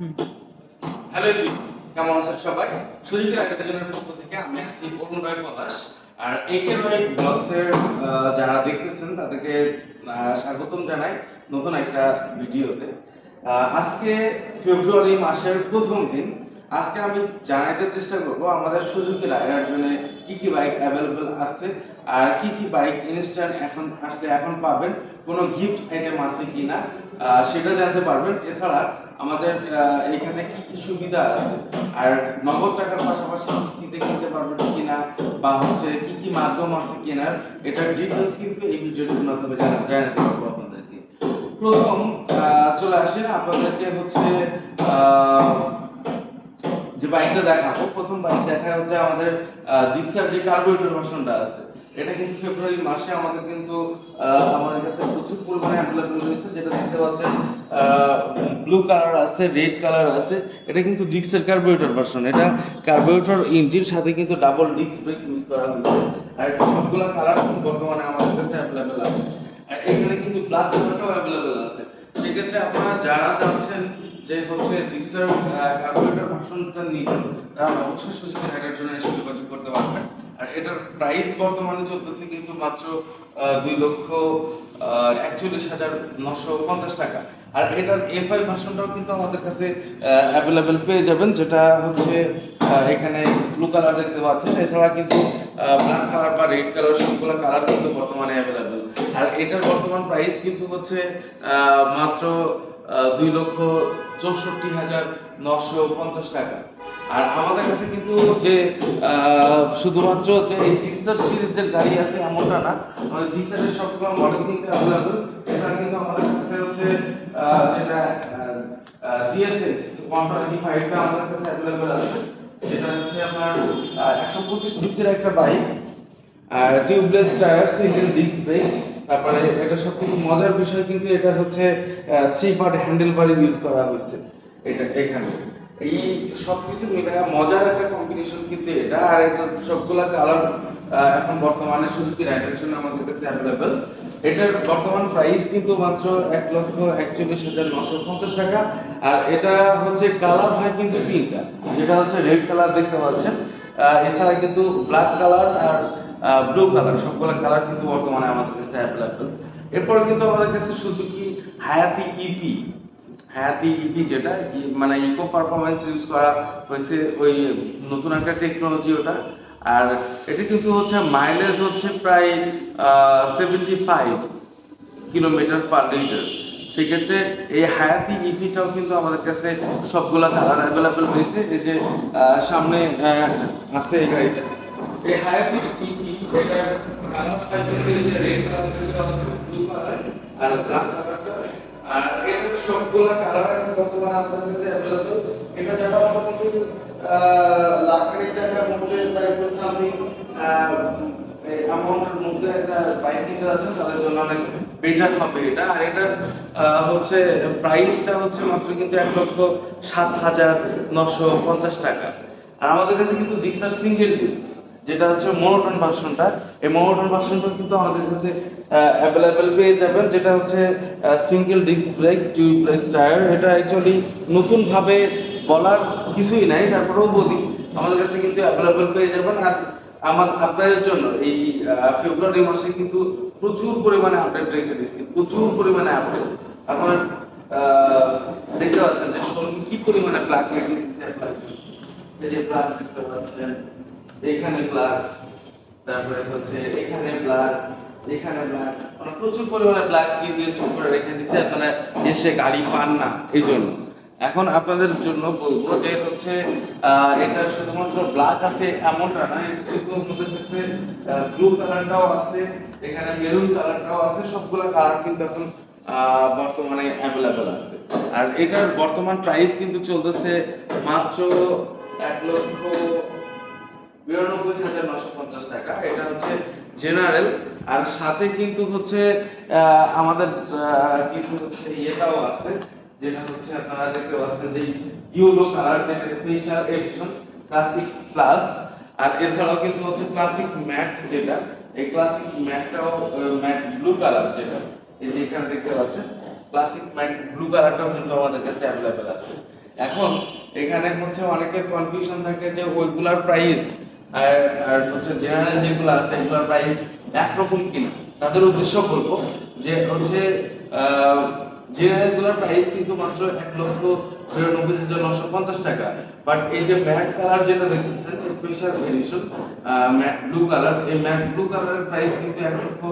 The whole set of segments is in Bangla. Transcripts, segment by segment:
হ্যালো কেমন আছেন সবাই? পক্ষ থেকে আমি অরুণ রায় আর একে রায় ব্লগসের যারা দেখতেছেন তাদেরকে স্বাগতম জানাই নতুন একটা ভিডিওতে। আজকে ফেব্রুয়ারি মাসের প্রথম দিন। আজকে আমি জানাইতে চেষ্টা করব আমাদের সুজুকি রাইডার জন্য কি কি বাইক অ্যাভেলেবল আছে আর কি কি বাইক ইনস্ট্যান্ট এখন আসলে এখন পাবেন কোনো গিফট আইটেম আছে কিনা আহ, সেটা জানতে পারবেন। এছাড়া আমাদের এখানে কি কি সুবিধা আছে? আর নগদ টাকার পাশাপাশি কিস্তিতে কিনতে পারবেন কিনা, বা হচ্ছে কি কি মাধ্যম আছে কেনার এটার ডিটেলস কিন্তু এই ভিডিওটির মাধ্যমে জানা- জানাতে পারব আপনাদেরকে। প্রথম চলে আসেন আপনাদেরকে হচ্ছে যে বাইকটা দেখাবো। প্রথম বাইক দেখা হচ্ছে আমাদের জিক্সার যে কার্বোরেটর ভার্সনটা আছে। এটা কিন্তু ফেব্রুয়ারি মাসে আমাদের কিন্তু আমাদের কাছে প্রচুর পরিমাণে অ্যাভেলেবল রয়েছে, যেটা দেখতে পাচ্ছেন ব্লু কালার আছে রেড কালার আছে, এটা কিন্তু ডিক্সের কার্বোরেটর ভার্সন এটা কার্বোরেটর ইঞ্জিন সাথে কিন্তু ডাবল ডিস্ক ব্রেক ইউজ করা হয়েছে, আর এটা সবগুলো কালার বর্তমানে আমাদের কাছে অ্যাভেলেবল আছে। আর এখানে কিন্তু ব্ল্যাক কালারটাও অ্যাভেলেবল আছে। সেক্ষেত্রে আপনারা যারা চাচ্ছেন যে হচ্ছে জিক্সার কার্বোরেটর ভার্সনটা নিবেন, তারা অবশ্যই সুযোগ রাইডার জন্য এসে যোগাযোগ করতে পারবেন। এটার প্রাইস বর্তমানে চলতেছে কিন্তু মাত্র দুই লক্ষ একচল্লিশ হাজার নশো পঞ্চাশ টাকা। আর এটার এফআই ভার্সনটাও কিন্তু আমাদের কাছে অ্যাভেলেবেল পেয়ে যাবেন, যেটা হচ্ছে এখানে ব্লু কালার দেখতে পাচ্ছেন। এছাড়া কিন্তু ব্ল্যাক কালার বা রেড কালার সবগুলো কালার কিন্তু বর্তমানে অ্যাভেলেবেল আর এটার বর্তমান প্রাইস কিন্তু হচ্ছে মাত্র দুই লক্ষ চৌষট্টি হাজার নশো পঞ্চাশ টাকা। আর আমাদের কাছে কিন্তু যে শুধুমাত্র যে এই জিক্সার সিরিজের গাড়ি আছে এমনটা না আমাদের জিক্সারের সবগুলো মডেল কিন্তু অ্যাভেলেবল এছাড়া কিন্তু আমাদের কাছে হচ্ছে যেটা জিএসএক্স ওয়ান টোয়েন্টি ফাইভটা আমাদের কাছে অ্যাভেলেবল আছে। যেটা হচ্ছে আপনার একশো পঁচিশ ডিসির একটা বাইক আর tubeless tyre single disc brake তারপরে এটা সব সবথেকে মজার বিষয় কিন্তু এটা হচ্ছে three part handle bar use করা হয়েছে। এটা এখানে। এই সবকিছু মিলে মজার একটা কম্বিনেশন কিন্তু এটা। আর এটা সবগুলা কালার এখন বর্তমানে শুধু কি রাইডার আমাদের কাছে অ্যাভেলেবেল এটার বর্তমান প্রাইস কিন্তু মাত্র এক লক্ষ একচল্লিশ হাজার নশো পঞ্চাশ টাকা। আর এটা হচ্ছে কালার হয় কিন্তু তিনটা। যেটা হচ্ছে রেড কালার দেখতে পাচ্ছেন। এছাড়া কিন্তু ব্ল্যাক কালার আর ব্লু কালার সবগুলো কালার কিন্তু বর্তমানে আমাদের কাছে অ্যাভেলেবেল এরপরে কিন্তু আমাদের কাছে সুজুকি হায়াতি ইপি হায়াতি ইপি যেটা মানে ইকো পারফরমেন্স ইউজ করা হয়েছে ওই নতুন একটা টেকনোলজি ওটা। আর এটি কিন্তু হচ্ছে মাইলেজ হচ্ছে প্রায় seventy five kilometre per litre সেক্ষেত্রে এই হায়াতি ইভিটাও কিন্তু আমাদের কাছে সবগুলা কালার অ্যাভেলেবেল রয়েছে। এই যে সামনে আছে এই গাড়িটা। এই হায়াতি ইভি এটার কালার রেড কালার আর ব্ল্যাক কালারটা আমাদের কাছে হচ্ছে মাত্র কিন্তু এক লক্ষ সাত হাজার নশো পঞ্চাশ টাকা। আর আমাদের কাছে কিন্তু যেটা হচ্ছে মোনোটন ভার্সনটা এই মোনোটন ভার্সনটা কিন্তু আমাদের কাছে অ্যাভেলেবেল পেয়ে যাবেন যেটা হচ্ছে single disc brake tubeless tyre এটা অ্যাকচুয়ালি নতুনভাবে বলার কিছুই নাই তারপরেও বলি আমাদের কাছে কিন্তু অ্যাভেলেবেল পেয়ে যাবেন। আর আমার আপনাদের জন্য এই ফেব্রুয়ারি মাসে কিন্তু প্রচুর পরিমাণে আপডেট রেখে দিচ্ছি প্রচুর পরিমাণে আপডেট আহ, দেখতে পাচ্ছেন যে কি পরিমাণে প্লাগ রেখে দিচ্ছে এই যে প্লাগ দেখতে পাচ্ছেন এখানে প্লাগ তারপরে হচ্ছে এখানে প্লাগ এখানে প্লাগ মানে প্রচুর পরিমাণে প্লাগ কিন্তু স্টক করে রেখে দিচ্ছে আপনারা এসে গাড়ি পান না, এই জন্য। এখন আপনাদের জন্য বলব যে হচ্ছে এটা শুধুমাত্র ব্ল্যাক আছে এমনটা না ব্লু কালারটাও আছে, এখানে মেরুন কালারটাও আছে, সবগুলো কালার কিন্তু এখন বর্তমানে অ্যাভেলেবেল আছে। আর এটার বর্তমান প্রাইস কিন্তু চলতেছে মাত্র এক লক্ষ বিরানব্বই হাজার নশো পঞ্চাশ টাকা। এটা হচ্ছে জেনারেল আর সাথে কিন্তু হচ্ছে আমাদের কিন্তু হচ্ছে ইয়েটাও আছে, যেটা হচ্ছে আপনারা দেখতে পাচ্ছেন যে ইউলো কালার যেটা স্পেশাল এডিশন ক্লাসিক প্লাস আর এছাড়াও কিন্তু হচ্ছে ক্লাসিক ম্যাট যেটা, এই ক্লাসিক ম্যাটটাও ম্যাট ব্লু কালার যেটা, এই যে এখানে দেখতে পাচ্ছেন ক্লাসিক ম্যাট ব্লু কালারটাও কিন্তু আমাদের কাছে অ্যাভেলেবেল আছে। এখন এখানে হচ্ছে অনেকের কনফিউশন থাকে যে ওইগুলার প্রাইস আর আর হচ্ছে জেনারেল যেগুলো আছে, এগুলোর প্রাইস একরকম কিনা, তাদের উদ্দেশ্য বলব যে হচ্ছে জেনারেলগুলোর প্রাইস কিন্তু মাত্র এক লক্ষ নিরানব্বই হাজার নশো পঞ্চাশ টাকা। বাট এই যে ম্যাট কালার যেটা দেখতেছেন special edition matte blue colour এই ম্যাট ব্লু কালারের প্রাইস কিন্তু এক লক্ষ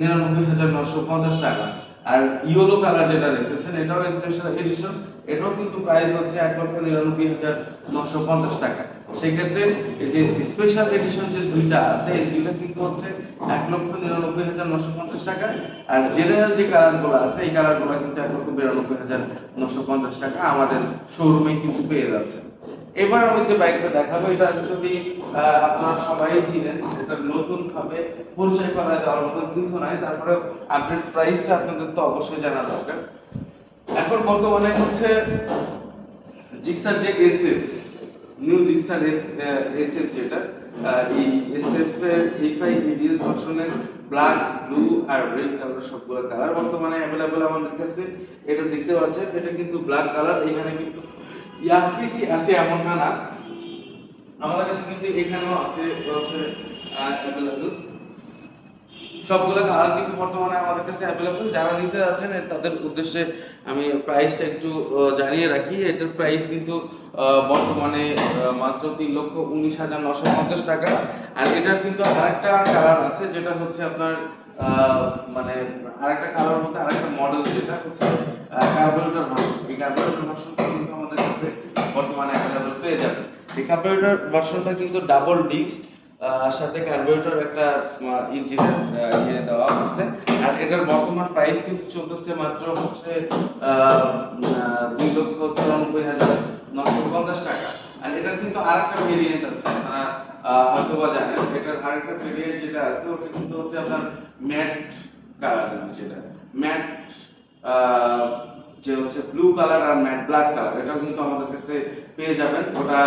নিরানব্বই হাজার নশো পঞ্চাশ টাকা। আর ইয়েলো কালার যেটা দেখতেছেন, এটাও স্পেশাল এডিশন এটাও কিন্তু প্রাইস হচ্ছে এক লক্ষ নিরানব্বই হাজার নশো পঞ্চাশ টাকা। সেক্ষেত্রে যে স্পেশাল এডিশন যে দুইটা আছে, এই কিন্তু হচ্ছে এক লক্ষ নিরানব্বই হাজার নশো পঞ্চাশ টাকা। আর জেনারেল যে কালারগুলো আছে, এই কালারগুলো কিন্তু এক লক্ষ বিরানব্বই হাজার নশো পঞ্চাশ টাকা আমাদের শোরুমে কিন্তু পেয়ে যাচ্ছে। এবার আমি যে বাইকটা দেখাবো, এটা যদি আপনারা সবাই চিনেন। এটা নতুন ভাবে পরিচয় করা দেওয়ার মতো কিছু নাই। তারপরে আপডেট প্রাইসটা আপনাদের তো অবশ্যই জানা দরকার। এখন বর্তমানে হচ্ছে জিক্সার যে এসএফ নিউ ডিক্সার এসএফ যেটা এই এসএফ এর এফআই ইডিএস ভার্সনের ব্ল্যাক ব্লু আর রেড কালার সবগুলো কালার বর্তমানে অ্যাভেলেবল আমাদের কাছে। এটা দেখতে পাচ্ছেন, এটা কিন্তু ব্ল্যাক কালার এখানে কিন্তু ইয়াপিসি আছে এমন না না। আমাদের কাছে কিন্তু এখানেও আছে হচ্ছে অ্যাভেলেবল সবগুলো কালার কিন্তু বর্তমানে আমাদের কাছে অ্যাভেলেবল যারা নিতে যাচ্ছেন তাদের উদ্দেশ্যে আমি প্রাইসটা একটু জানিয়ে রাখি। এটার প্রাইস কিন্তু বর্তমানে মাত্র তিন লক্ষ উনিশ হাজার নশো পঞ্চাশ টাকা। আর এটার কিন্তু আরেকটা কালার আছে, যেটা হচ্ছে আপনার মানে আরেকটা কালার মধ্যে আরেকটা মডেল যেটা হচ্ছে কার্বোরেটর ভার্সন এই কার্বোরেটর ভার্সনটা কিন্তু আমাদের কাছে বর্তমানে অ্যাভেলেবল পেয়ে যাবেন। এই কার্বোরেটর ভার্সনটা কিন্তু ডাবল ডিস্ক সাথে কার্বোরেটর একটা ইঞ্জিনের ইয়ে দেওয়া হচ্ছে আর এটার বর্তমান প্রাইস কিন্তু চলতেছে মাত্র হচ্ছে দুই লক্ষ চুরানব্বই হাজার নশো পঞ্চাশ টাকা। আর এটার কিন্তু আরেকটা ভেরিয়েন্ট আছে, আপনারা হয়তো বা জানেন। এটার আরেকটা ভেরিয়েন্ট যেটা আছে, ওটা কিন্তু হচ্ছে আপনার ম্যাট কালার যেটা। ম্যাট যে হচ্ছে ব্লু কালার আর ম্যাট ব্ল্যাক কালার এটাও কিন্তু আমাদের কাছে পেয়ে যাবেন। ওটা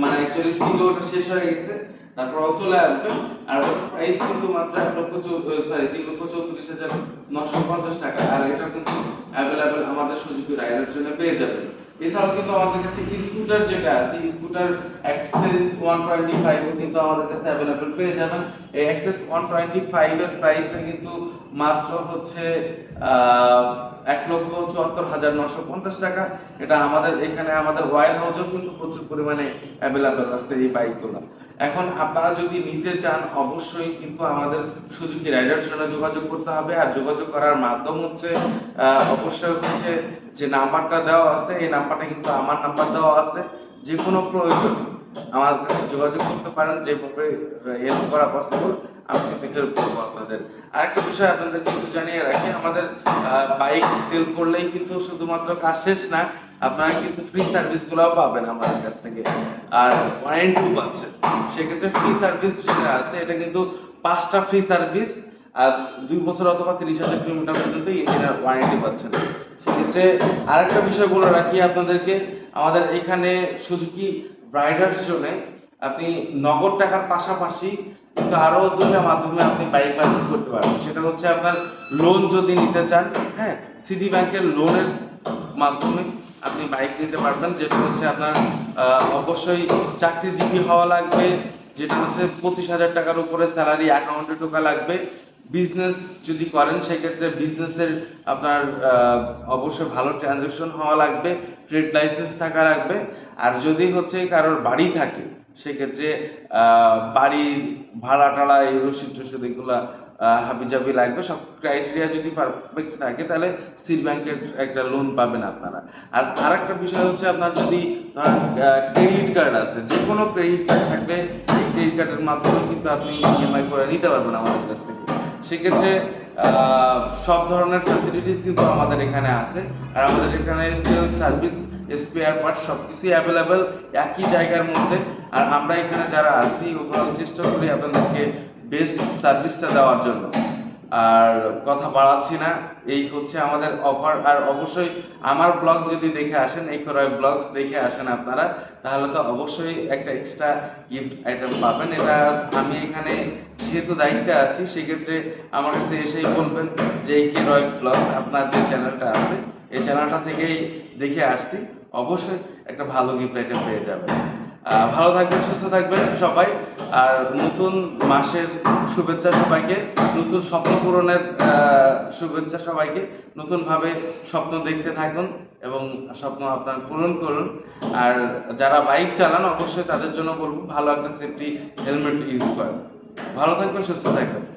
মানে অ্যাকচুয়ালি ছিল ওটা শেষ হয়ে গেছে। তারপর চলে আসবে। আর প্রাইস কিন্তু মাত্র এক লক্ষ সরি তিন লক্ষ চৌত্রিশ হাজার নশো পঞ্চাশ টাকা। আর এটা কিন্তু অ্যাভেলেবেল আমাদের সুযোগ রাইডের জন্য পেয়ে যাবেন। এছাড়াও কিন্তু আমাদের কাছে স্কুটার যেটা আছে scooter Access one twenty five কিন্তু আমাদের কাছে অ্যাভেলেবেল পেয়ে যাবেন। এই অ্যাক্সেস ওয়ান টোয়েন্টি ফাইভ এর প্রাইসটা কিন্তু মাত্র হচ্ছে এক লক্ষ চুয়াত্তর হাজার নশো পঞ্চাশ টাকা। এটা আমাদের এখানে আমাদের ওয়াইল হাউসেও কিন্তু প্রচুর পরিমাণে অ্যাভেলেবেল আছে এই বাইকগুলো এখন আপনারা যদি নিতে চান, অবশ্যই কিন্তু আমাদের সুজুকি রাইডার সঙ্গে যোগাযোগ করতে হবে। আর যোগাযোগ করার মাধ্যম হচ্ছে অবশ্যই হচ্ছে যে নাম্বারটা দেওয়া আছে, এই নাম্বারটা কিন্তু আমার নাম্বার দেওয়া আছে। যে কোনো প্রয়োজন আমার কাছে যোগাযোগ করতে পারেন, যেভাবে হেল্প করা পসিবল আমি হেল্প করব আপনাদের। বিষয় জানিয়ে রাখি, আমাদের বাইক সেল করলেই কিন্তু শুধুমাত্র কাজ শেষ না, আপনারা কিন্তু ফ্রি সার্ভিস গুলাও পাবেন আমাদের কাছ থেকে। আর পাচ্ছেন। সেক্ষেত্রে ফ্রি সার্ভিস যেটা আছে, এটা কিন্তু পাঁচটা ফ্রি সার্ভিস আর দুই বছর অথবা তিরিশ হাজার কিলোমিটার পর্যন্ত ইঞ্জিনের ওয়ারেন্টি পাচ্ছেন। সেক্ষেত্রে আরেকটা বিষয় বলে রাখি আপনাদেরকে, আমাদের এখানে সুজুকি ব্রাইডার্স জন্য আপনি নগদ টাকার পাশাপাশি কিন্তু আরও দুটা মাধ্যমে আপনি বাইক পারচেজ করতে পারবেন। সেটা হচ্ছে আপনার লোন যদি নিতে চান হ্যাঁ সিটি ব্যাংকের লোনের মাধ্যমে আপনি বাইক নিতে পারবেন, যেটা হচ্ছে আপনার অবশ্যই চাকরিজীবী হওয়া লাগবে, যেটা হচ্ছে পঁচিশ হাজার টাকার উপরে স্যালারি অ্যাকাউন্টে ঢোকা লাগবে। বিজনেস যদি করেন, সেক্ষেত্রে বিজনেসের আপনার অবশ্যই ভালো ট্রানজেকশন হওয়া লাগবে ট্রেড লাইসেন্স থাকা লাগবে। আর যদি হচ্ছে কারোর বাড়ি থাকে সেক্ষেত্রে বাড়ির ভাড়া টাড়া এই রসিদ টসিদ এগুলা হাবিজাবি লাগবে। সব ক্রাইটেরিয়া যদি পারফেক্ট থাকে, তাহলে সিট ব্যাংকের একটা লোন পাবেন আপনারা। আর আরেকটা বিষয় হচ্ছে আপনার যদি ক্রেডিট কার্ড আছে যে কোনো ক্রেডিট কার্ড থাকবে, এই ক্রেডিট কার্ডের মাধ্যমে কিন্তু আপনি ইএমআই করে নিতে পারবেন আমাদের কাছ থেকে। সেক্ষেত্রে সব ধরনের ফ্যাসিলিটিস কিন্তু আমাদের এখানে আছে। আর আমাদের এখানে সার্ভিস স্পেয়ার পার্ট সবকিছুই অ্যাভেলেবেল একই জায়গার মধ্যে। আর আমরা এখানে যারা আছি ওভারঅল চেষ্টা করি আপনাদেরকে বেস্ট সার্ভিসটা দেওয়ার জন্য। আর কথা বাড়াচ্ছি না, এই হচ্ছে আমাদের অফার আর অবশ্যই আমার ব্লগ যদি দেখে আসেন, এই করয় ব্লগস দেখে আসেন আপনারা, তাহলে তো অবশ্যই একটা এক্সট্রা গিফট আইটেম পাবেন। এটা আমি এখানে যেহেতু দায়িত্বে আছি, সেক্ষেত্রে আমার কাছে এসেই বলবেন যে এই কে রয় ব্লগস আপনার যে চ্যানেলটা আছে, এই চ্যানেলটা থেকেই দেখে আসছি। অবশ্যই একটা ভালো গিফট আইটেম পেয়ে যাবেন। ভালো থাকবেন, সুস্থ থাকবেন সবাই। আর নতুন মাসের শুভেচ্ছা সবাইকে, নতুন স্বপ্ন পূরণের শুভেচ্ছা সবাইকে, নতুনভাবে স্বপ্ন দেখতে থাকুন এবং স্বপ্ন আপনার পূরণ করুন। আর যারা বাইক চালান, অবশ্যই তাদের জন্য বলব, ভালো একটা সেফটি হেলমেট ইউজ করেন। ভালো থাকবেন, সুস্থ থাকবেন।